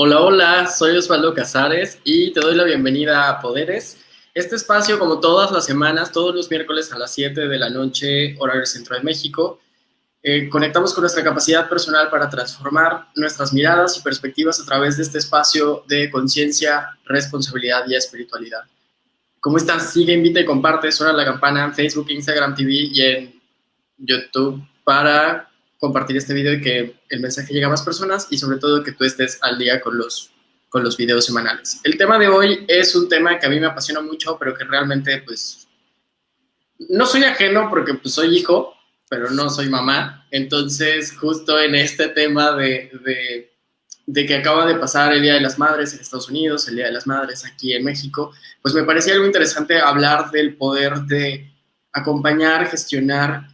Hola, hola, soy Osvaldo Casares y te doy la bienvenida a Poderes. Este espacio, como todas las semanas, todos los miércoles a las 7 de la noche, horario centro de México, eh, conectamos con nuestra capacidad personal para transformar nuestras miradas y perspectivas a través de este espacio de conciencia, responsabilidad y espiritualidad. ¿Cómo estás? Sigue, invita y comparte, suena la campana en Facebook, Instagram TV y en YouTube para compartir este video y que el mensaje llegue a más personas y sobre todo que tú estés al día con los, con los videos semanales. El tema de hoy es un tema que a mí me apasiona mucho, pero que realmente pues no soy ajeno porque pues soy hijo, pero no soy mamá. Entonces justo en este tema de, de, de que acaba de pasar el Día de las Madres en Estados Unidos, el Día de las Madres aquí en México, pues me parecía algo interesante hablar del poder de acompañar, gestionar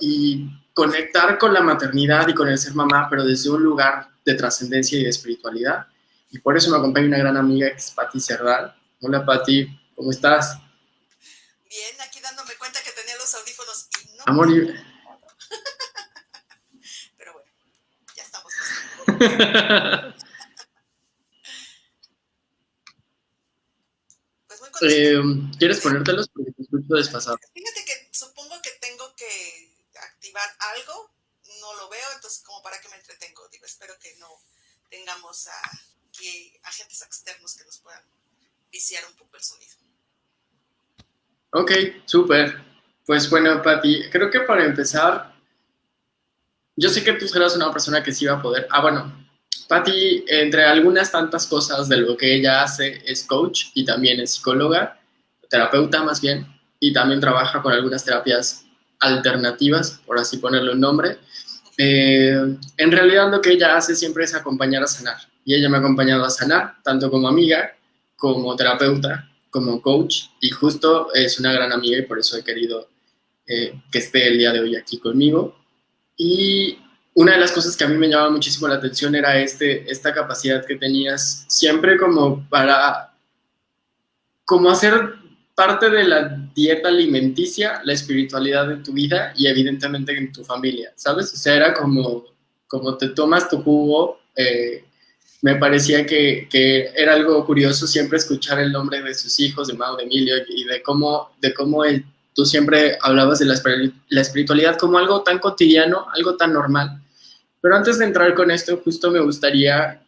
y conectar con la maternidad y con el ser mamá, pero desde un lugar de trascendencia y de espiritualidad. Y por eso me acompaña una gran amiga que es Patti Cerdal. Hola Patti, ¿cómo estás? Bien, aquí dándome cuenta que tenía los audífonos y no. Amor, y... Pero bueno, ya estamos. pues muy eh, ¿Quieres ponértelos? Porque te escucho desfasado. Fíjate que supongo algo, no lo veo, entonces como para qué me entretengo, digo, espero que no tengamos a, que, agentes externos que nos puedan viciar un poco el sonido. Ok, súper. Pues bueno, Pati, creo que para empezar, yo sé que tú serás una persona que sí va a poder. Ah, bueno, Pati, entre algunas tantas cosas de lo que ella hace, es coach y también es psicóloga, terapeuta más bien, y también trabaja con algunas terapias alternativas, por así ponerle un nombre. Eh, en realidad lo que ella hace siempre es acompañar a sanar. Y ella me ha acompañado a sanar, tanto como amiga, como terapeuta, como coach. Y justo es una gran amiga y por eso he querido eh, que esté el día de hoy aquí conmigo. Y una de las cosas que a mí me llamaba muchísimo la atención era este, esta capacidad que tenías siempre como para como hacer parte de la dieta alimenticia, la espiritualidad de tu vida y evidentemente en tu familia, ¿sabes? O sea, era como, como te tomas tu jugo, eh, me parecía que, que, era algo curioso siempre escuchar el nombre de sus hijos, de Mao, de Emilio, y de cómo, de cómo él, tú siempre hablabas de la, la espiritualidad como algo tan cotidiano, algo tan normal. Pero antes de entrar con esto, justo me gustaría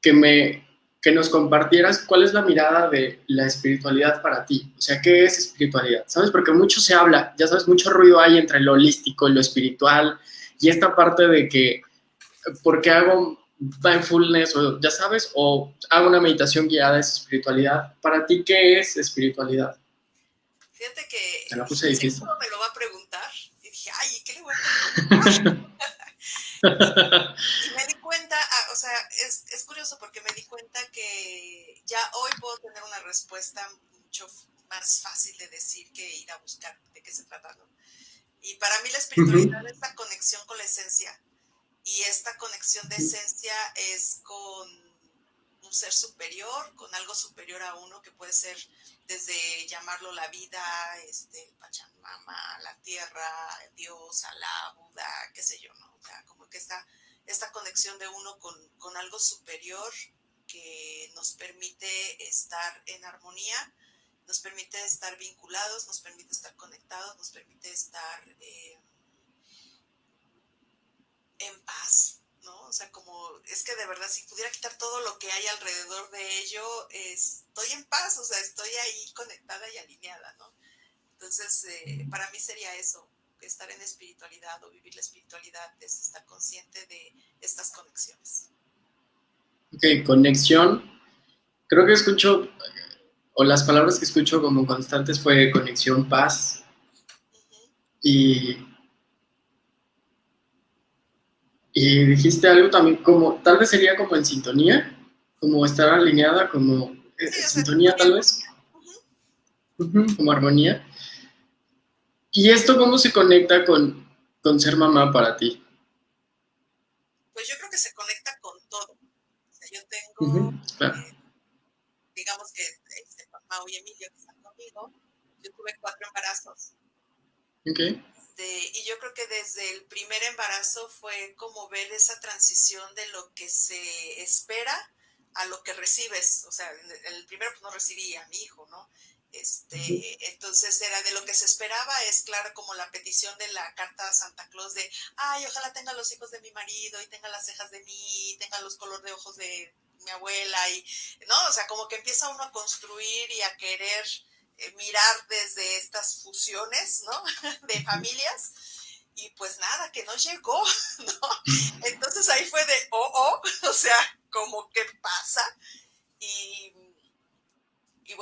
que me que nos compartieras cuál es la mirada de la espiritualidad para ti. O sea, ¿qué es espiritualidad? ¿Sabes? Porque mucho se habla, ya sabes, mucho ruido hay entre lo holístico y lo espiritual y esta parte de que, ¿por qué hago mindfulness o ya sabes? O hago una meditación guiada es espiritualidad. Para ti, ¿qué es espiritualidad? Fíjate que... Te la puse difícil. me lo va a preguntar y dije, ay, ¿qué le voy a y me di cuenta, ah, o sea, es, es curioso porque me di cuenta que ya hoy puedo tener una respuesta mucho más fácil de decir que ir a buscar de qué se trata, ¿no? Y para mí la espiritualidad es la conexión con la esencia. Y esta conexión de esencia es con un ser superior, con algo superior a uno que puede ser desde llamarlo la vida, este, Pachamama, la tierra, Dios, Alá, Buda, qué sé yo, ¿no? O sea, como que esta, esta conexión de uno con, con algo superior que nos permite estar en armonía, nos permite estar vinculados, nos permite estar conectados, nos permite estar eh, en paz, ¿no? O sea, como es que de verdad si pudiera quitar todo lo que hay alrededor de ello, estoy en paz, o sea, estoy ahí conectada y alineada, ¿no? Entonces, eh, para mí sería eso, estar en espiritualidad o vivir la espiritualidad es estar consciente de estas conexiones. Ok, conexión. Creo que escucho, o las palabras que escucho como constantes fue conexión, paz. Y, y dijiste algo también como, tal vez sería como en sintonía, como estar alineada, como eh, sintonía tal vez. como armonía. ¿Y esto cómo se conecta con, con ser mamá para ti? Pues yo creo que se conecta con todo yo tengo, eh, digamos que este, Mau y Emilio que están conmigo, yo tuve cuatro embarazos. Okay. Este, y yo creo que desde el primer embarazo fue como ver esa transición de lo que se espera a lo que recibes. O sea, el primero pues, no recibí a mi hijo, ¿no? Este, entonces era de lo que se esperaba, es claro como la petición de la carta a Santa Claus de, ay, ojalá tenga los hijos de mi marido y tenga las cejas de mí, y tenga los colores de ojos de mi abuela y, ¿no? O sea, como que empieza uno a construir y a querer eh, mirar desde estas fusiones, ¿no? De familias. Y pues nada, que no llegó, ¿no? Entonces ahí fue de, oh, oh, o sea, como que pasa.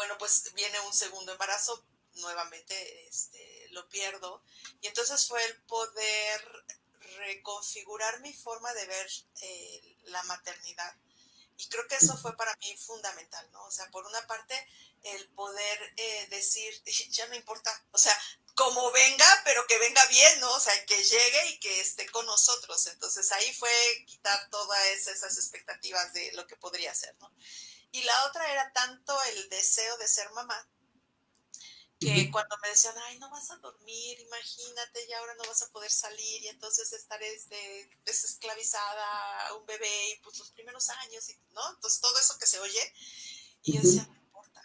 Bueno, pues viene un segundo embarazo, nuevamente este, lo pierdo. Y entonces fue el poder reconfigurar mi forma de ver eh, la maternidad. Y creo que eso fue para mí fundamental, ¿no? O sea, por una parte, el poder eh, decir, ya no importa, o sea, como venga, pero que venga bien, ¿no? O sea, que llegue y que esté con nosotros. Entonces ahí fue quitar todas esas expectativas de lo que podría ser, ¿no? Y la otra era tanto el deseo de ser mamá, que cuando me decían, ay, no vas a dormir, imagínate, ya ahora no vas a poder salir y entonces estar este, desesclavizada a un bebé y pues los primeros años, y, ¿no? Entonces todo eso que se oye, y yo decía, no importa.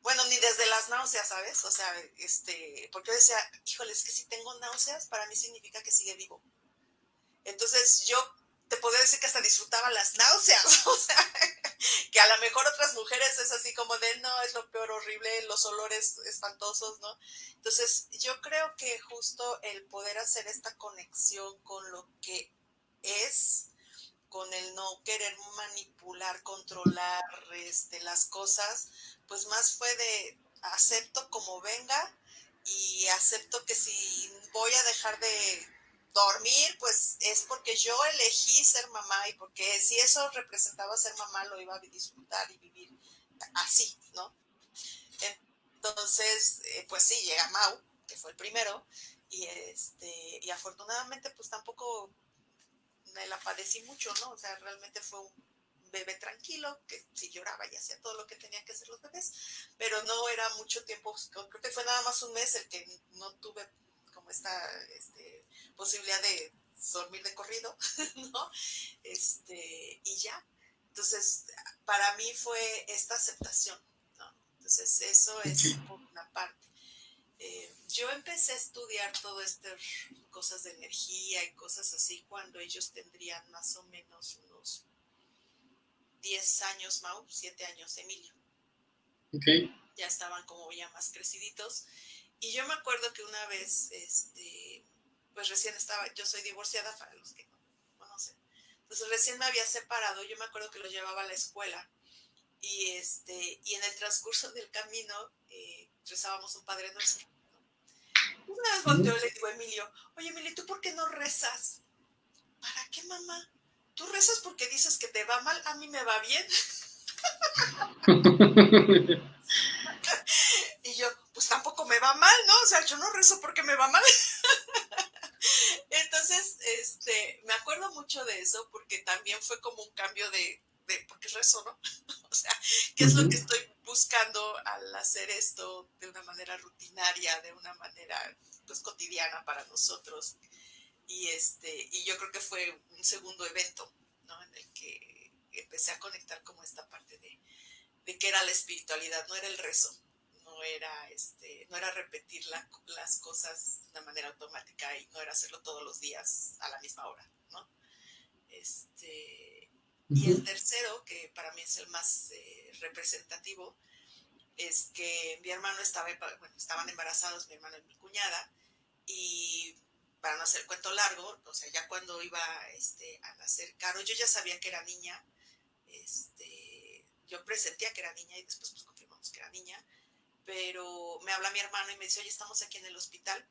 Bueno, ni desde las náuseas, ¿sabes? O sea, este, porque yo decía, híjole, es que si tengo náuseas, para mí significa que sigue vivo. Entonces yo te podría decir que hasta disfrutaba las náuseas, o sea, que a lo mejor otras mujeres es así como de, no, es lo peor, horrible, los olores espantosos, ¿no? Entonces, yo creo que justo el poder hacer esta conexión con lo que es, con el no querer manipular, controlar este, las cosas, pues más fue de acepto como venga y acepto que si voy a dejar de dormir, pues es porque yo elegí ser mamá y porque si eso representaba ser mamá, lo iba a disfrutar y vivir así, ¿no? Entonces, eh, pues sí, llega Mau, que fue el primero, y, este, y afortunadamente pues tampoco me la padecí mucho, ¿no? O sea, realmente fue un bebé tranquilo, que sí lloraba y hacía todo lo que tenían que hacer los bebés, pero no era mucho tiempo, creo que fue nada más un mes el que no tuve como esta este, posibilidad de dormir de corrido, ¿no? Este, y ya. Entonces, para mí fue esta aceptación, ¿no? Entonces, eso es por una parte. Eh, yo empecé a estudiar todo estas cosas de energía y cosas así cuando ellos tendrían más o menos unos 10 años, Mau, 7 años, Emilio. Ok. Ya estaban como ya más creciditos. Y yo me acuerdo que una vez, este, pues recién estaba, yo soy divorciada para los que no conocen. Entonces recién me había separado, yo me acuerdo que lo llevaba a la escuela y este, y en el transcurso del camino eh, rezábamos un Padre Nuestro. Una vez volteó y le digo a Emilio, oye Emilio, ¿tú por qué no rezas? ¿Para qué mamá? Tú rezas porque dices que te va mal, a mí me va bien. y yo, pues tampoco me va mal, ¿no? O sea, yo no rezo porque me va mal. Entonces, este, me acuerdo mucho de eso porque también fue como un cambio de, de porque rezo, ¿no? o sea, ¿qué es lo que estoy buscando al hacer esto de una manera rutinaria, de una manera pues cotidiana para nosotros? Y este, y yo creo que fue un segundo evento, ¿no? En el que empecé a conectar como esta parte de, de que era la espiritualidad, no era el rezo, no era, este, no era repetir las cosas de una manera automática y no era hacerlo todos los días a la misma hora, ¿no? Este, y el tercero, que para mí es el más eh, representativo, es que mi hermano estaba, bueno, estaban embarazados, mi hermano y mi cuñada, y para no hacer cuento largo, o sea, ya cuando iba este, a nacer Caro, yo ya sabía que era niña, este, yo presentía que era niña y después pues confirmamos que era niña, pero me habla mi hermano y me dice, oye, estamos aquí en el hospital.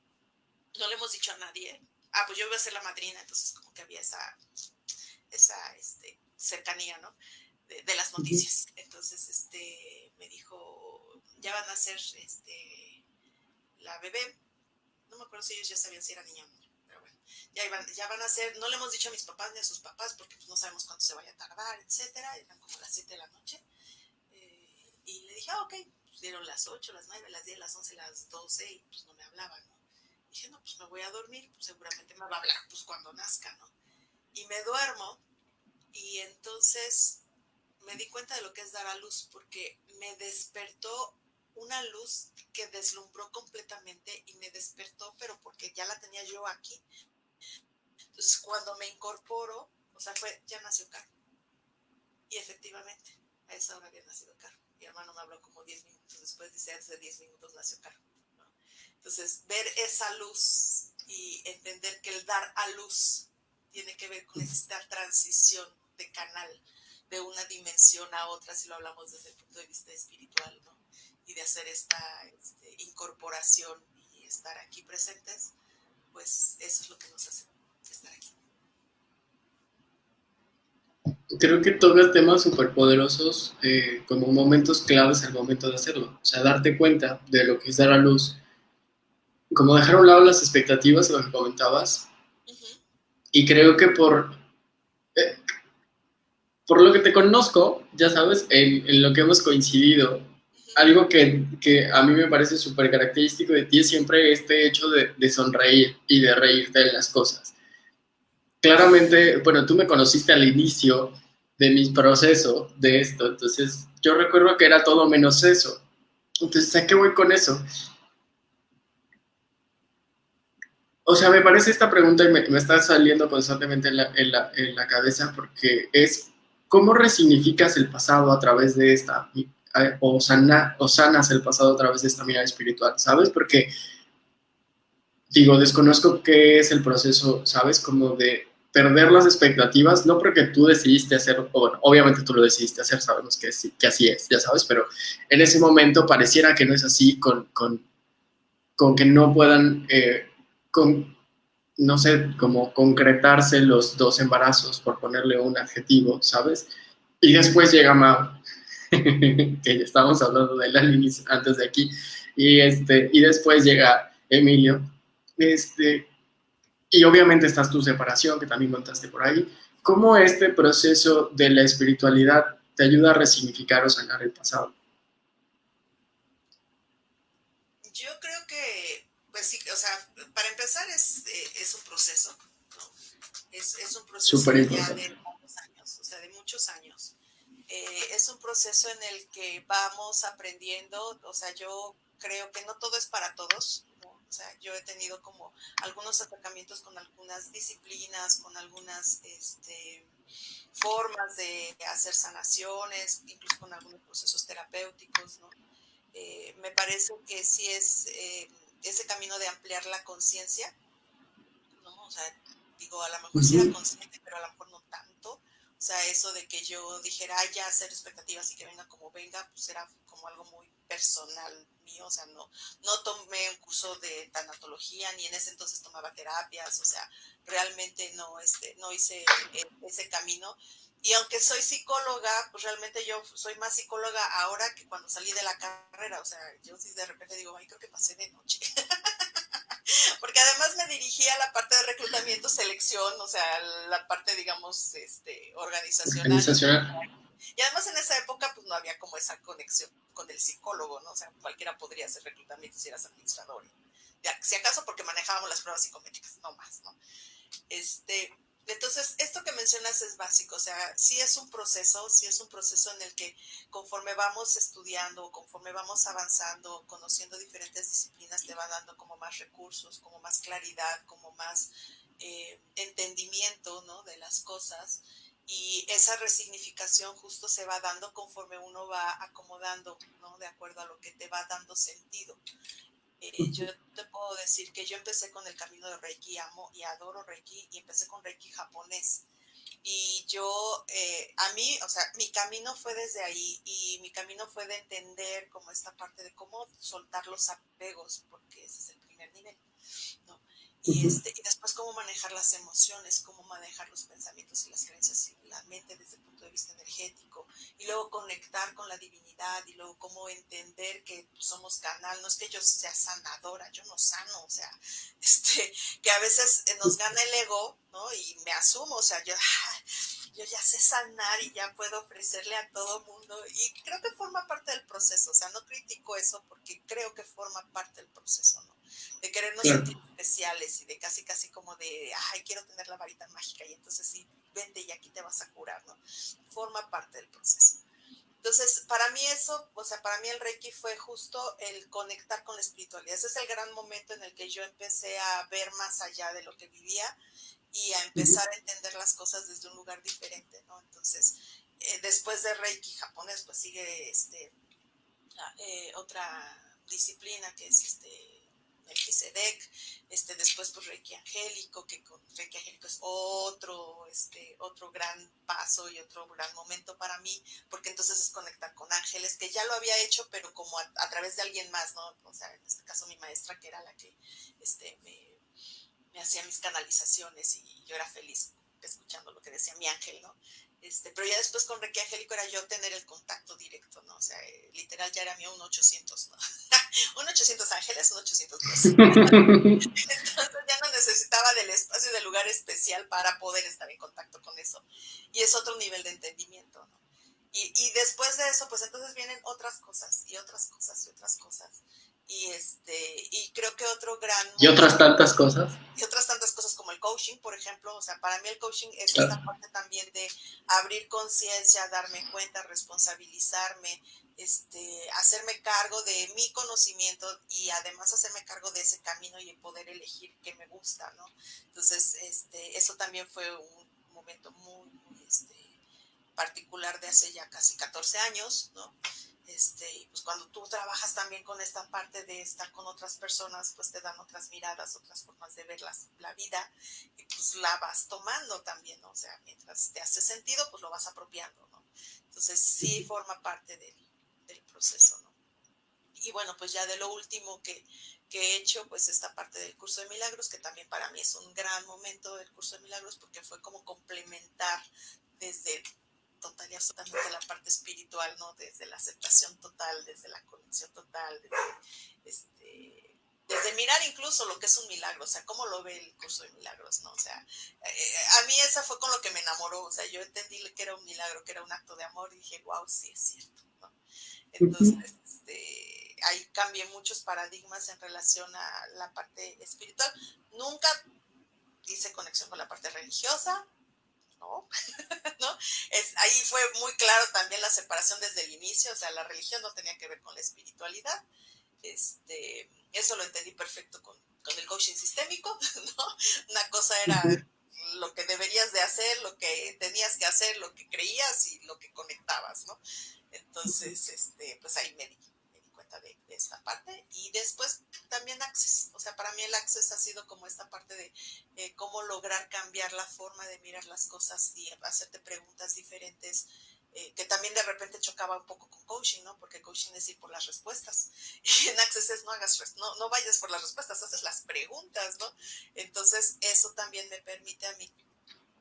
No le hemos dicho a nadie. Ah, pues yo voy a ser la madrina, entonces como que había esa, esa este, cercanía, ¿no? De, las noticias. Entonces, este, me dijo, ya van a ser este, la bebé. No me acuerdo si ellos ya sabían si era niña o niño, pero bueno, ya, ya van a ser, no le hemos dicho a mis papás ni a sus papás porque pues, no sabemos cuánto se vaya a tardar, etcétera. Eran como las 7 de la noche. Eh, y le dije, ah, ok, dieron las 8, las 9, las 10, las 11, las 12 y pues no me hablaba, ¿no? dije, no, pues me voy a dormir, pues seguramente me va a hablar pues cuando nazca, ¿no? Y me duermo y entonces me di cuenta de lo que es dar a luz, porque me despertó una luz que deslumbró completamente y me despertó, pero porque ya la tenía yo aquí. Entonces, cuando me incorporo, o sea, fue, ya nació Carlos. Y efectivamente, a esa hora había nacido Carlos. Mi hermano me habló como 10 minutos después, dice, de 10 minutos nació Carlos. Entonces, ver esa luz y entender que el dar a luz tiene que ver con esta transición de canal de una dimensión a otra, si lo hablamos desde el punto de vista espiritual, ¿no? Y de hacer esta este, incorporación y estar aquí presentes, pues eso es lo que nos hace estar aquí. Creo que tocas temas súper poderosos eh, como momentos claves al momento de hacerlo. O sea, darte cuenta de lo que es dar a luz, como dejar a un lado las expectativas, lo que comentabas. Y creo que por, eh, por lo que te conozco, ya sabes, en, lo que hemos coincidido, algo que, que, a mí me parece súper característico de ti es siempre este hecho de, de, sonreír y de reírte de las cosas. Claramente, bueno, tú me conociste al inicio de mi proceso de esto, entonces yo recuerdo que era todo menos eso. Entonces, ¿a qué voy con eso? O sea, me parece esta pregunta y me, está saliendo constantemente en la, en, la, en la cabeza porque es ¿Cómo resignificas el pasado a través de esta, o, sana, o sanas el pasado a través de esta mirada espiritual? ¿Sabes? Porque, digo, desconozco qué es el proceso, ¿sabes? Como de perder las expectativas, no porque tú decidiste hacerlo, bueno, obviamente tú lo decidiste hacer, sabemos que, que así es, ya sabes, pero en ese momento pareciera que no es así con, con, con que no puedan, eh, con, no sé, como concretarse los dos embarazos, por ponerle un adjetivo, ¿sabes? Y después llega Mao, que ya estábamos hablando de él antes de aquí, y, este, y después llega Emilio, este, y obviamente estás tu separación, que también contaste por ahí. ¿Cómo este proceso de la espiritualidad te ayuda a resignificar o sanar el pasado? Yo creo que, pues sí, o sea, para empezar es, eh, es un proceso, ¿no? Es, es un proceso ya de muchos años, o sea, de muchos años. Eh, es un proceso en el que vamos aprendiendo, o sea, yo creo que no todo es para todos. O sea, yo he tenido como algunos acercamientos con algunas disciplinas, con algunas este, formas de hacer sanaciones, incluso con algunos procesos terapéuticos, ¿no? Eh, me parece que sí es ese camino de ampliar la conciencia, ¿no? O sea, digo, a lo mejor sí era consciente, pero a lo mejor no tanto. O sea, eso de que yo dijera, ya hacer expectativas y que venga como venga, pues era como algo muy personal mío, o sea, no, no tomé un curso de tanatología, ni en ese entonces tomaba terapias, o sea, realmente no, este, no hice e, ese camino. Y aunque soy psicóloga, pues realmente yo soy más psicóloga ahora que cuando salí de la carrera. O sea, yo sí de repente digo, ay, creo que pasé de noche. Porque además me dirigía a la parte de reclutamiento, selección, o sea, la parte, digamos, este, organizacional. organizacional. Y además en esa época, pues no había como esa conexión con el psicólogo, ¿no? O sea, cualquiera podría hacer reclutamiento si eras administrador. si acaso porque manejábamos las pruebas psicométricas, no más, ¿no? Este, entonces, esto que mencionas es básico, o sea, sí es un proceso, sí es un proceso en el que conforme vamos estudiando, conforme vamos avanzando, conociendo diferentes disciplinas, te va dando como más recursos, como más claridad, como más eh, entendimiento ¿no? de las cosas. Y esa resignificación justo se va dando conforme uno va acomodando, ¿no? De acuerdo a lo que te va dando sentido. Eh, yo te puedo decir que yo empecé con el camino de Reiki, amo y adoro Reiki, y empecé con Reiki japonés. Y yo, eh, a mí, o sea, mi camino fue desde ahí y mi camino fue de entender como esta parte de cómo soltar los apegos, porque ese es el primer nivel, ¿no? Y, este, y manejar las emociones, cómo manejar los pensamientos y las creencias y la mente desde el punto de vista energético. Y luego conectar con la divinidad y luego cómo entender que somos canal. No es que yo sea sanadora, yo no sano, o sea, este, que a veces nos gana el ego, ¿no? Y me asumo, o sea, yo, yo ya sé sanar y ya puedo ofrecerle a todo mundo. Y creo que forma parte del proceso, o sea, no critico eso porque creo que forma parte del proceso, ¿no? De querernos sentir especiales y de casi, casi como de, ay, quiero tener la varita mágica y entonces sí, vente y aquí te vas a curar, ¿no? Forma parte del proceso. Entonces, para mí eso, o sea, para mí el Reiki fue justo el conectar con la espiritualidad. Ese es el gran momento en el que yo empecé a ver más allá de lo que vivía y a empezar a entender las cosas desde un lugar diferente, ¿no? Entonces, eh, después de Reiki japonés, pues sigue este, eh, otra disciplina que es este Melchizedek, este, después pues Reiki Angélico, que con Reiki Angélico es otro, este, otro gran paso y otro gran momento para mí, porque entonces es conectar con ángeles, que ya lo había hecho, pero como a, través de alguien más, ¿no? O sea, en este caso mi maestra, que era la que este, me, me hacía mis canalizaciones y yo era feliz escuchando lo que decía mi ángel, ¿no? Este, pero ya después con Reiki Angélico era yo tener el contacto directo, ¿no? O sea, eh, literal ya era mío un 800, ¿no? un 800 ángeles, un 800 Entonces ya no necesitaba del espacio, del lugar especial para poder estar en contacto con eso. Y es otro nivel de entendimiento, ¿no? Y, y después de eso, pues entonces vienen otras cosas y otras cosas y otras cosas y este y creo que otro gran y otras tantas cosas y otras tantas cosas como el coaching por ejemplo o sea para mí el coaching es esta parte también de abrir conciencia darme cuenta responsabilizarme este hacerme cargo de mi conocimiento y además hacerme cargo de ese camino y poder elegir qué me gusta no entonces este eso también fue un momento muy, muy este, particular de hace ya casi 14 años no este, y pues cuando tú trabajas también con esta parte de estar con otras personas, pues te dan otras miradas, otras formas de ver la vida y pues la vas tomando también, ¿no? O sea, mientras te hace sentido, pues lo vas apropiando, ¿no? Entonces sí forma parte del, del proceso, ¿no? Y bueno, pues ya de lo último que, que he hecho, pues esta parte del curso de milagros, que también para mí es un gran momento del curso de milagros porque fue como complementar desde total y absolutamente la parte espiritual, ¿no? Desde la aceptación total, desde la conexión total, desde, este, desde mirar incluso lo que es un milagro, o sea, cómo lo ve el curso de milagros, ¿no? O sea, eh, a mí esa fue con lo que me enamoró, o sea, yo entendí que era un milagro, que era un acto de amor y dije, wow, sí es cierto, ¿no? Entonces, este, ahí cambié muchos paradigmas en relación a la parte espiritual. Nunca hice conexión con la parte religiosa, ¿no? ¿no? Es, ahí fue muy claro también la separación desde el inicio, o sea, la religión no tenía que ver con la espiritualidad. Este, eso lo entendí perfecto con, con el coaching sistémico, ¿no? Una cosa era lo que deberías de hacer, lo que tenías que hacer, lo que creías y lo que conectabas, ¿no? Entonces, este, pues ahí me di de, esta parte. Y después también Access, o sea, para mí el Access ha sido como esta parte de eh, cómo lograr cambiar la forma de mirar las cosas y hacerte preguntas diferentes. Eh, que también de repente chocaba un poco con coaching, ¿no? Porque coaching es ir por las respuestas. Y en Access es no hagas, no, no vayas por las respuestas, haces las preguntas, ¿no? Entonces, eso también me permite a mí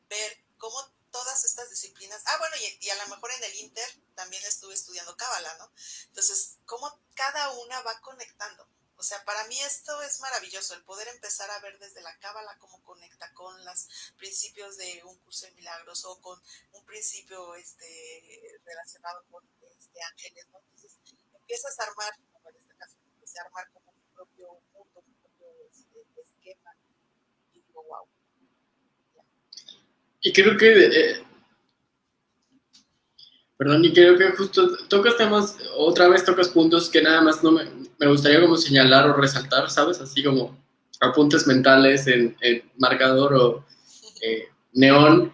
ver cómo todas estas disciplinas. Ah, bueno, y, a lo mejor en el Inter también estuve estudiando Cábala, ¿no? Entonces, cómo cada una va conectando. O sea, para mí esto es maravilloso, el poder empezar a ver desde la cábala cómo conecta con los principios de un curso de milagros o con un principio este, relacionado con este, ángeles, ¿no? Entonces, empiezas a armar, como en este caso, empecé a armar como mi propio mundo, mi propio este, esquema, y digo, wow, y creo que, eh, perdón, y creo que justo tocas temas, otra vez tocas puntos que nada más no me, me gustaría como señalar o resaltar, ¿sabes? Así como apuntes mentales en, marcador o eh, neón.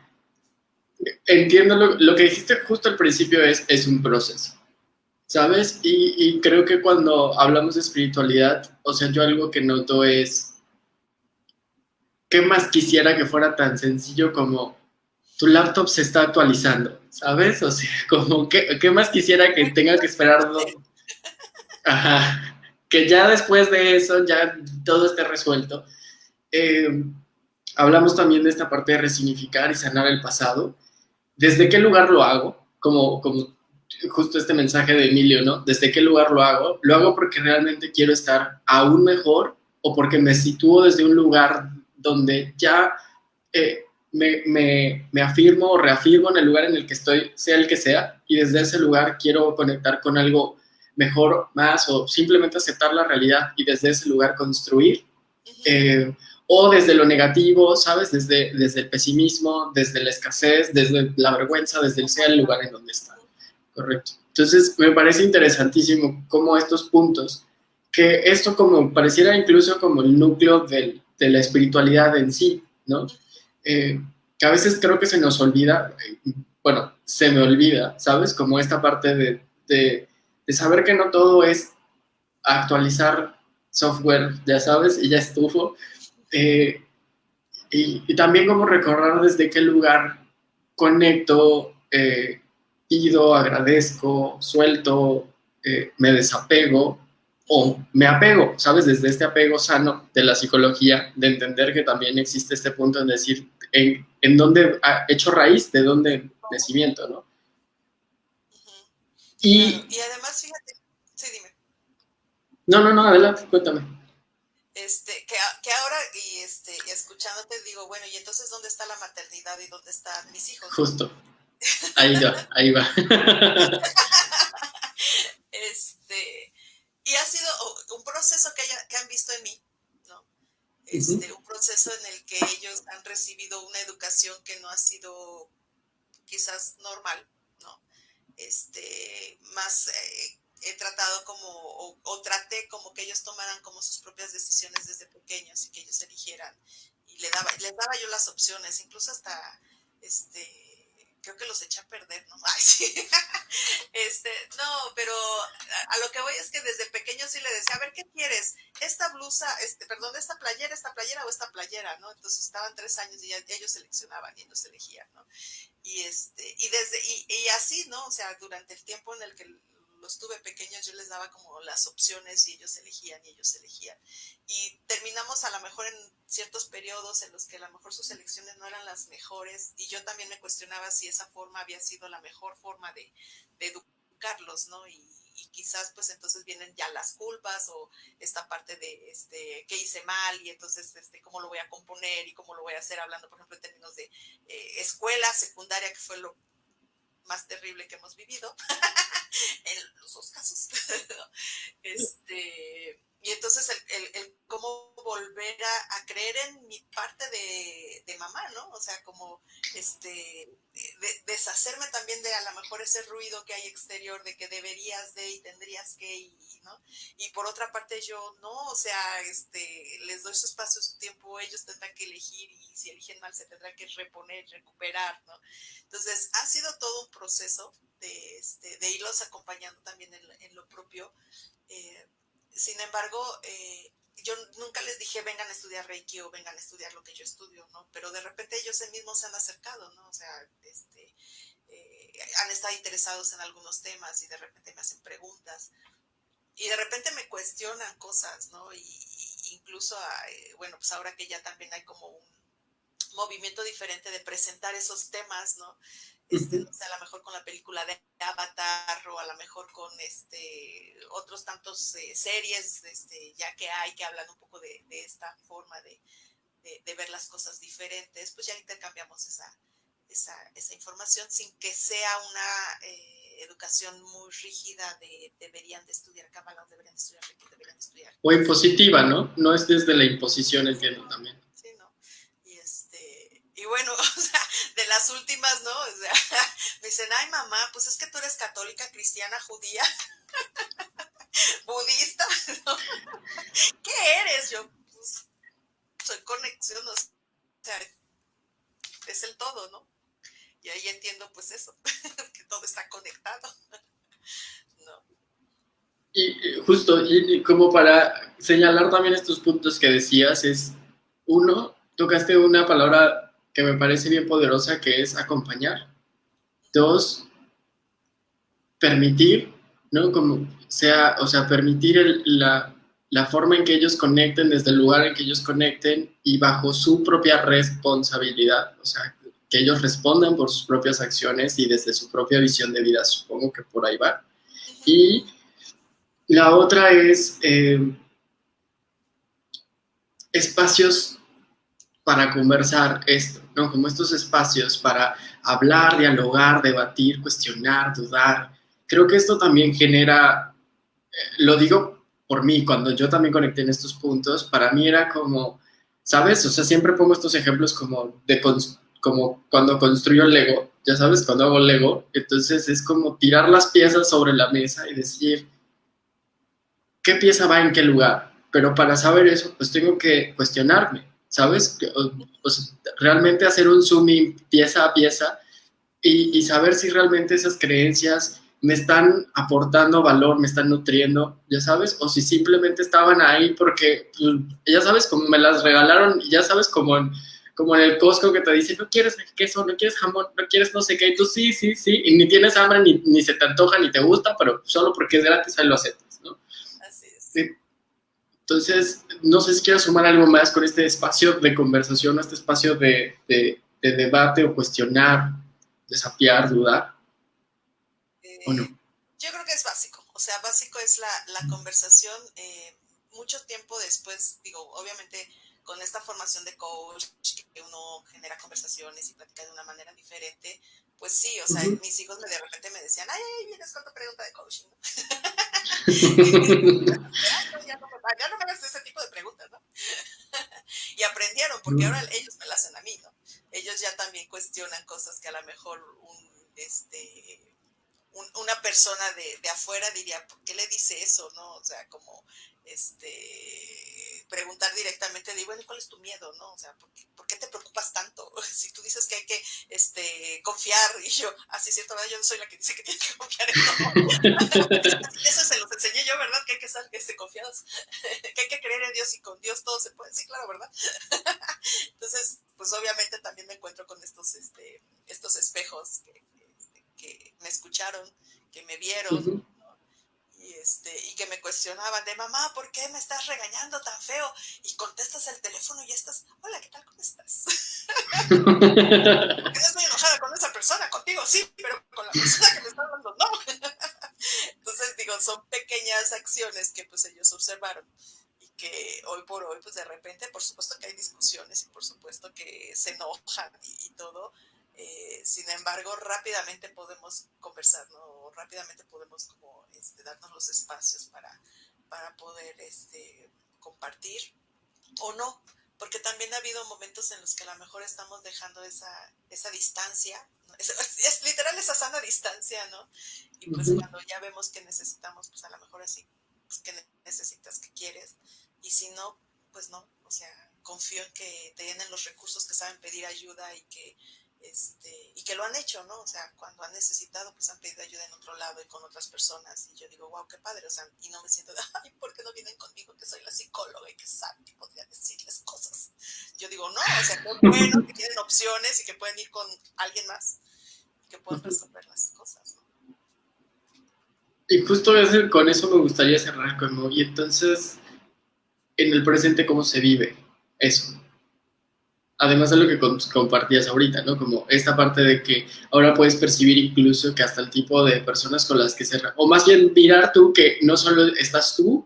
Entiendo lo, lo, que dijiste justo al principio es, es un proceso, ¿sabes? Y, y creo que cuando hablamos de espiritualidad, o sea, yo algo que noto es, ¿qué más quisiera que fuera tan sencillo como tu laptop se está actualizando, ¿sabes? O sea, como, ¿qué, qué más quisiera que tenga que esperar? Ajá, que ya después de eso ya todo esté resuelto. Eh, hablamos también de esta parte de resignificar y sanar el pasado. ¿Desde qué lugar lo hago? Como, como justo este mensaje de Emilio, ¿no? ¿Desde qué lugar lo hago? ¿Lo hago porque realmente quiero estar aún mejor o porque me sitúo desde un lugar donde ya eh, me, me, afirmo o reafirmo en el lugar en el que estoy, sea el que sea, y desde ese lugar quiero conectar con algo mejor, más, o simplemente aceptar la realidad y desde ese lugar construir. Eh, o desde lo negativo, ¿sabes? Desde, desde el pesimismo, desde la escasez, desde la vergüenza, desde el sea el lugar en donde está. Correcto. Entonces, me parece interesantísimo cómo estos puntos, que esto como pareciera incluso como el núcleo de la espiritualidad en sí, ¿no? Eh, que a veces creo que se nos olvida, bueno, se me olvida, ¿sabes? Como esta parte de, de, saber que no todo es actualizar software, ya sabes, y ya estuvo. Eh, y, también como recordar desde qué lugar conecto, eh, pido, agradezco, suelto, eh, me desapego o me apego, ¿sabes? Desde este apego sano de la psicología, de entender que también existe este punto en decir en, en dónde ha hecho raíz, de dónde nacimiento, ¿no? y, y, además, fíjate, sí, dime. No, no, no, adelante, cuéntame. Este, que, que ahora, y este, escuchándote, digo, bueno, ¿y entonces dónde está la maternidad y dónde están mis hijos? Justo. Ahí va, ahí va. este, y ha sido un proceso que, que han visto en mí, ¿no? Este, Un proceso en el que ellos han recibido una educación que no ha sido quizás normal, ¿no? Este, más eh, he tratado como, o, traté como que ellos tomaran como sus propias decisiones desde pequeños y que ellos eligieran. Y le daba, les daba yo las opciones, incluso hasta, este, creo que los echa a perder, ¿no? Ay, sí. este, no, pero a, lo que voy es que desde pequeño sí le decía, a ver, ¿qué quieres? ¿Esta blusa, este, perdón, esta playera, esta playera o esta playera, ¿no? Entonces estaban tres años y ya, ellos seleccionaban y ellos elegían, ¿no? Y este, y desde, y, y así, ¿no? O sea, durante el tiempo en el que los tuve pequeños, yo les daba como las opciones y ellos elegían y ellos elegían. Y terminamos a lo mejor en ciertos periodos en los que a lo mejor sus elecciones no eran las mejores y yo también me cuestionaba si esa forma había sido la mejor forma de, educarlos, ¿no? Y, quizás pues entonces vienen ya las culpas o esta parte de este qué hice mal y entonces este cómo lo voy a componer y cómo lo voy a hacer hablando por ejemplo en términos de eh, escuela secundaria que fue lo más terrible que hemos vivido, en los dos casos. este, y entonces el, el, cómo volver a, creer en mi parte de, de, mamá, ¿no? O sea, como este, deshacerme también de a lo mejor ese ruido que hay exterior de que deberías de y tendrías que y, ¿no? Y por otra parte yo no, o sea, este, les doy su espacio, su tiempo, ellos tendrán que elegir y si eligen mal se tendrán que reponer, recuperar, ¿no? Entonces ha sido todo un proceso de, este, de irlos acompañando también en, en lo propio. Eh, sin embargo, eh, yo nunca les dije vengan a estudiar Reiki o vengan a estudiar lo que yo estudio, ¿no? Pero de repente ellos mismos se han acercado, ¿no? O sea, este, eh, han estado interesados en algunos temas y de repente me hacen preguntas y de repente me cuestionan cosas, ¿no? Y, incluso, eh, bueno, pues ahora que ya también hay como un movimiento diferente de presentar esos temas, ¿no? Este, a lo mejor con la película de Avatar o a lo mejor con este otros tantos eh, series este, ya que hay que hablan un poco de, esta forma de, ver las cosas diferentes, pues ya intercambiamos esa, esa, información sin que sea una eh, educación muy rígida de deberían de estudiar Kabbalah, deberían de estudiar deberían de estudiar. O impositiva, ¿no? No es desde la imposición, entiendo también. Sí, ¿no? Y, este, y bueno, o sea, de las últimas, ¿no? O sea, me dicen, ay mamá, pues es que tú eres católica, cristiana, judía, budista, ¿no? ¿Qué eres? Yo, pues, soy conexión, o sea, es el todo, ¿no? Y ahí entiendo pues eso, que todo está conectado. no. Y justo, y como para señalar también estos puntos que decías, es uno, tocaste una palabra que me parece bien poderosa, que es acompañar. Dos, permitir, ¿no? Como sea, o sea, permitir la, la forma en que ellos conecten, desde el lugar en que ellos conecten y bajo su propia responsabilidad, o sea, que ellos respondan por sus propias acciones y desde su propia visión de vida, supongo que por ahí va. Y la otra es eh, espacios para conversar esto, ¿no? Como estos espacios para hablar, dialogar, debatir, cuestionar, dudar. Creo que esto también genera lo digo por mí, cuando yo también conecté en estos puntos, para mí era como, ¿sabes? O sea, siempre pongo estos ejemplos como de como cuando construyo Lego, ya sabes, cuando hago Lego, entonces es como tirar las piezas sobre la mesa y decir, ¿qué pieza va en qué lugar? Pero para saber eso, pues tengo que cuestionarme, ¿sabes? Pues realmente hacer un zooming pieza a pieza y, y saber si realmente esas creencias me están aportando valor, me están nutriendo, ya sabes, o si simplemente estaban ahí porque, pues, ya sabes, como me las regalaron, ya sabes, como en, como en el Costco que te dice, no quieres queso, no quieres jamón, no quieres no sé qué, y tú sí, sí, sí, y ni tienes hambre, ni, ni se te antoja, ni te gusta, pero solo porque es gratis ahí lo aceptas, ¿no? Así es. Sí. Entonces, no sé si quieres sumar algo más con este espacio de conversación, este espacio de, de, de debate o cuestionar, desafiar, dudar. ¿O no? Yo creo que es básico, o sea, básico es la, la conversación. Eh, mucho tiempo después, digo, obviamente con esta formación de coach, que uno genera conversaciones y platica de una manera diferente, pues sí, o sea, uh -huh. mis hijos me, de repente me decían, ay, vienes con tu pregunta de coaching, ¿no? ya, no, ya no me hagas ese tipo de preguntas, ¿no? y aprendieron, porque ahora ellos me las hacen a mí, ¿no? Ellos ya también cuestionan cosas que a lo mejor un, este, un, una persona de, de, afuera diría, ¿por qué le dice eso? ¿No? O sea, como este preguntar directamente, digo, bueno, ¿cuál es tu miedo? ¿No? O sea, ¿por qué, ¿por qué, te preocupas tanto? Si tú dices que hay que este, confiar, y yo, así ah, es cierto, ¿verdad? yo no soy la que dice que tiene que confiar en todo. Eso se los enseñé yo, ¿verdad? Que hay que estar este, confiados, que hay que creer en Dios y con Dios todo se puede. Sí, claro, ¿verdad? Entonces, pues obviamente también me encuentro con estos, este, estos espejos que, que me escucharon, que me vieron, uh -huh. y, este, y que me cuestionaban de mamá, ¿por qué me estás regañando tan feo? Y contestas el teléfono y estás, hola, ¿qué tal? ¿Cómo estás? No estoy enojada con esa persona, contigo sí, pero con la persona que me está hablando no. Entonces digo, son pequeñas acciones que pues ellos observaron y que hoy por hoy, pues de repente, por supuesto que hay discusiones y por supuesto que se enojan y, y todo, eh, sin embargo, rápidamente podemos conversar, ¿no? Rápidamente podemos como este, darnos los espacios para, para poder este, compartir o no, porque también ha habido momentos en los que a lo mejor estamos dejando esa, esa distancia, ¿no? es, es, literal esa sana distancia, ¿no? Y pues uh -huh. cuando ya vemos que necesitamos, pues a lo mejor así, pues que necesitas, que quieres, y si no, pues no, o sea, confío en que tienen los recursos que saben pedir ayuda y que este, y que lo han hecho, ¿no? O sea, cuando han necesitado, pues han pedido ayuda en otro lado y con otras personas. Y yo digo, wow, qué padre, o sea, y no me siento de, ay, ¿por qué no vienen conmigo? Que soy la psicóloga y que sabe que podría decirles cosas. Yo digo, no, o sea, qué bueno que tienen opciones y que pueden ir con alguien más y que puedan resolver las cosas, ¿no? Y justo con eso me gustaría cerrar, como, y entonces, en el presente, ¿cómo se vive eso? Además de lo que compartías ahorita, ¿no? Como esta parte de que ahora puedes percibir incluso que hasta el tipo de personas con las que se... O más bien mirar tú que no solo estás tú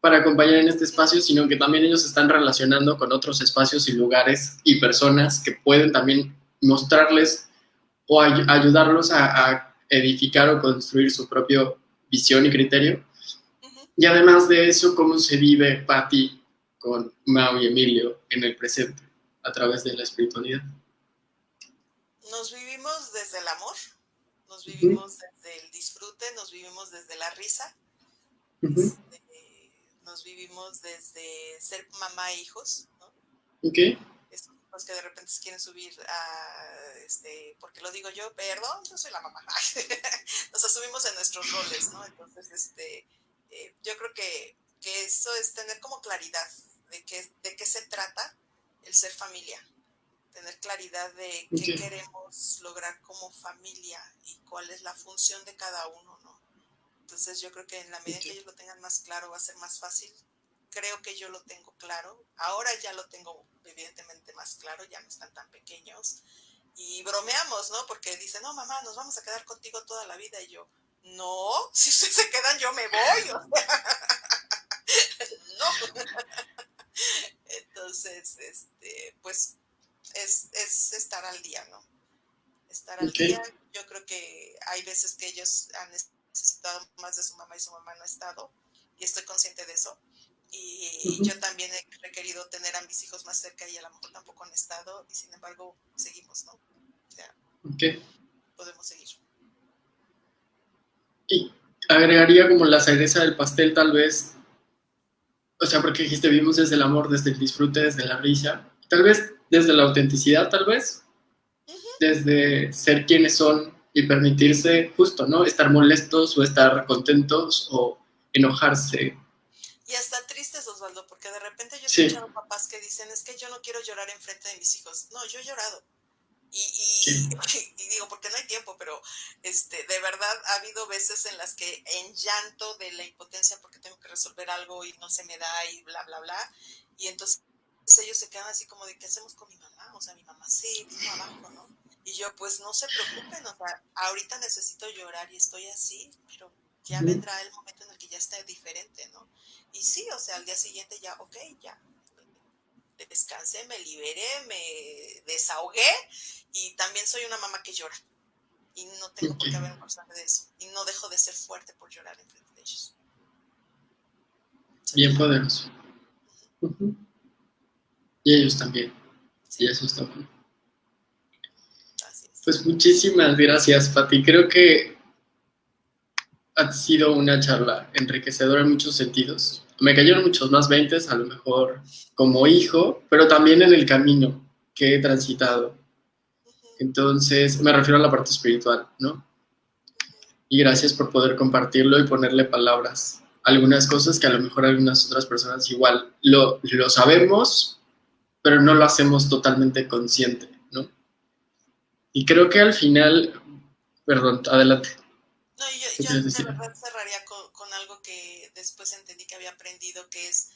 para acompañar en este espacio, sino que también ellos están relacionando con otros espacios y lugares y personas que pueden también mostrarles o ay ayudarlos a, a, edificar o construir su propia visión y criterio. Uh -huh. Y además de eso, cómo se vive Patti con Mau y Emilio en el presente a través de la espiritualidad. Nos vivimos desde el amor, nos vivimos uh -huh. desde el disfrute, nos vivimos desde la risa, uh -huh. este, nos vivimos desde ser mamá e hijos, ¿no? Ok. Los que de repente quieren subir a, este, porque lo digo yo, perdón, yo soy la mamá. nos asumimos en nuestros roles, ¿no? Entonces, este, eh, yo creo que, que eso es tener como claridad de qué, de qué se trata el ser familia, tener claridad de qué okay. queremos lograr como familia y cuál es la función de cada uno, ¿no? Entonces yo creo que en la medida okay. que ellos lo tengan más claro va a ser más fácil. Creo que yo lo tengo claro. Ahora ya lo tengo evidentemente más claro, ya no están tan pequeños. Y bromeamos, ¿no? Porque dicen, no, mamá, nos vamos a quedar contigo toda la vida. Y yo, no, si ustedes se quedan, yo me voy. No. Entonces, este, pues es, es, estar al día, ¿no? estar al día. Yo creo que hay veces que ellos han necesitado más de su mamá y su mamá no ha estado, y estoy consciente de eso. Y yo también he requerido tener a mis hijos más cerca y a lo mejor tampoco han estado, y sin embargo seguimos, ¿no? O sea, podemos seguir. Y agregaría como la cereza del pastel tal vez, o sea, porque dijiste, vivimos desde el amor, desde el disfrute, desde la risa, tal vez desde la autenticidad, tal vez, desde ser quienes son y permitirse justo, ¿no? Estar molestos o estar contentos o enojarse. Y hasta tristes, Osvaldo, porque de repente yo he escuchado papás que dicen, es que yo no quiero llorar enfrente de mis hijos. No, yo he llorado. Y, y, digo, porque no hay tiempo, pero este, de verdad ha habido veces en las que en llanto de la impotencia porque tengo que resolver algo y no se me da y bla, bla, bla. Y entonces ellos se quedan así como de, ¿qué hacemos con mi mamá? O sea, mi mamá sí vino abajo, ¿no? Y yo, pues no se preocupen, o sea, ahorita necesito llorar y estoy así, pero ya vendrá el momento en el que ya esté diferente, ¿no? Y sí, o sea, al día siguiente ya, ok, ya, descansé, me liberé, me desahogué y también soy una mamá que llora. Y no tengo por qué avergonzarme de eso. Y no dejo de ser fuerte por llorar en frente de ellos. Bien poderoso. Y ellos también. Y eso está bueno. Pues muchísimas gracias, Pati. Creo que ha sido una charla enriquecedora en muchos sentidos. Me cayeron muchos más veintes, a lo mejor como hijo, pero también en el camino que he transitado. Entonces, me refiero a la parte espiritual, ¿no? Y gracias por poder compartirlo y ponerle palabras. Algunas cosas que a lo mejor algunas otras personas igual lo, lo sabemos, pero no lo hacemos totalmente consciente, ¿no? Y creo que al final, perdón, adelante. No, yo, yo de verdad cerraría con, con algo que después entendí que había aprendido, que es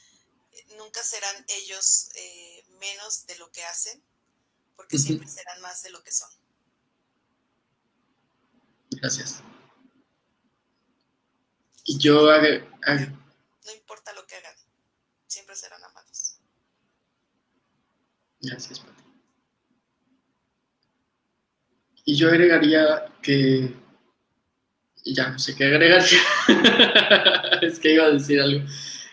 nunca serán ellos eh, menos de lo que hacen, porque siempre serán más de lo que son. Gracias. Y yo No importa lo que hagan, siempre serán amados. Gracias, Pati. Y yo agregaría que... Ya no sé qué agregar. es que iba a decir algo.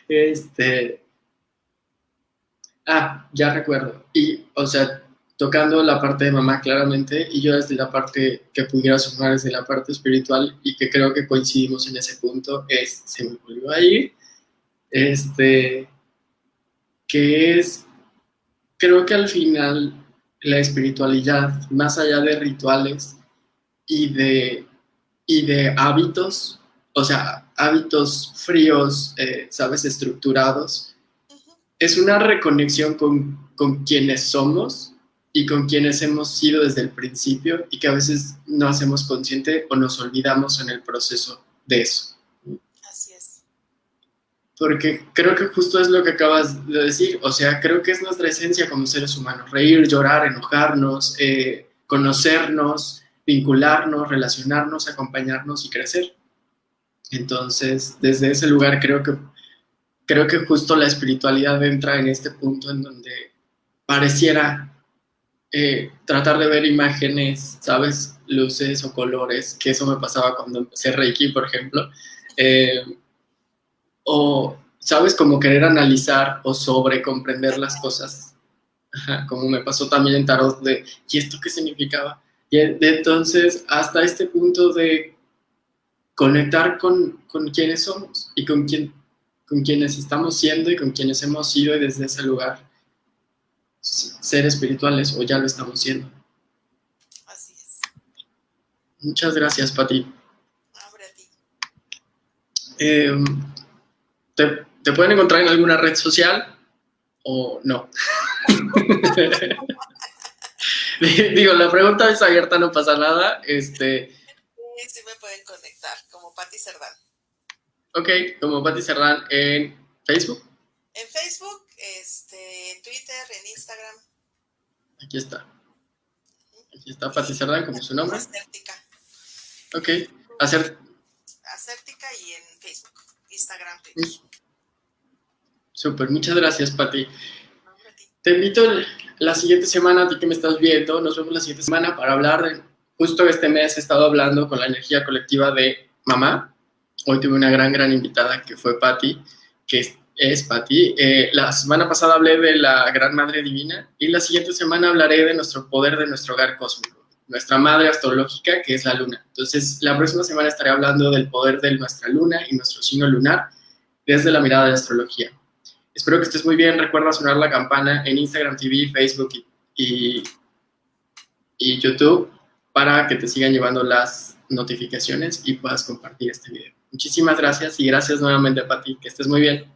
Este, Ah, ya recuerdo. Y, o sea, tocando la parte de mamá claramente y yo desde la parte que pudiera sumar desde la parte espiritual y que creo que coincidimos en ese punto es, se me volvió a ir, este, que es, creo que al final la espiritualidad, más allá de rituales y de, y de hábitos, o sea, hábitos fríos, eh, sabes, estructurados, es una reconexión con, con quienes somos y con quienes hemos sido desde el principio y que a veces no hacemos consciente o nos olvidamos en el proceso de eso. Así es. Porque creo que justo es lo que acabas de decir, o sea, creo que es nuestra esencia como seres humanos, reír, llorar, enojarnos, eh, conocernos, vincularnos, relacionarnos, acompañarnos y crecer. Entonces, desde ese lugar creo que creo que justo la espiritualidad entra en este punto en donde pareciera eh, tratar de ver imágenes, ¿sabes? Luces o colores, que eso me pasaba cuando empecé Reiki, por ejemplo. Eh, o, ¿sabes? Como querer analizar o sobre comprender las cosas. como me pasó también en Tarot de, ¿y esto qué significaba? Y entonces, hasta este punto de conectar con, con quienes somos y con quién con quienes estamos siendo y con quienes hemos sido y desde ese lugar ser espirituales o ya lo estamos siendo. Así es. Muchas gracias, Pati. Ahora a ti. Em, ¿te, ¿te, pueden encontrar en alguna red social o no? Digo, la pregunta es abierta, no pasa nada. Este... Sí, sí me pueden conectar, como Pati Cerdán. Ok, como Pati Cerdán en Facebook. En Facebook, este, en Twitter, en Instagram. Aquí está. Aquí está Pati Cerdán, como su nombre. Acértica. Ok, Acer... Acértica y en Facebook, Instagram, Twitter. Súper, muchas gracias, Pati. Te invito la siguiente semana, a ti que me estás viendo, nos vemos la siguiente semana para hablar justo este mes he estado hablando con la energía colectiva de mamá. Hoy tuve una gran, gran invitada que fue Patti, que es, es Patti. Eh, la semana pasada hablé de la Gran Madre Divina y la siguiente semana hablaré de nuestro poder de nuestro hogar cósmico, nuestra madre astrológica que es la luna. Entonces, la próxima semana estaré hablando del poder de nuestra luna y nuestro signo lunar desde la mirada de astrología. Espero que estés muy bien. Recuerda sonar la campana en Instagram TV, Facebook y, YouTube para que te sigan llevando las notificaciones y puedas compartir este video. Muchísimas gracias y gracias nuevamente, Pati. Que estés muy bien.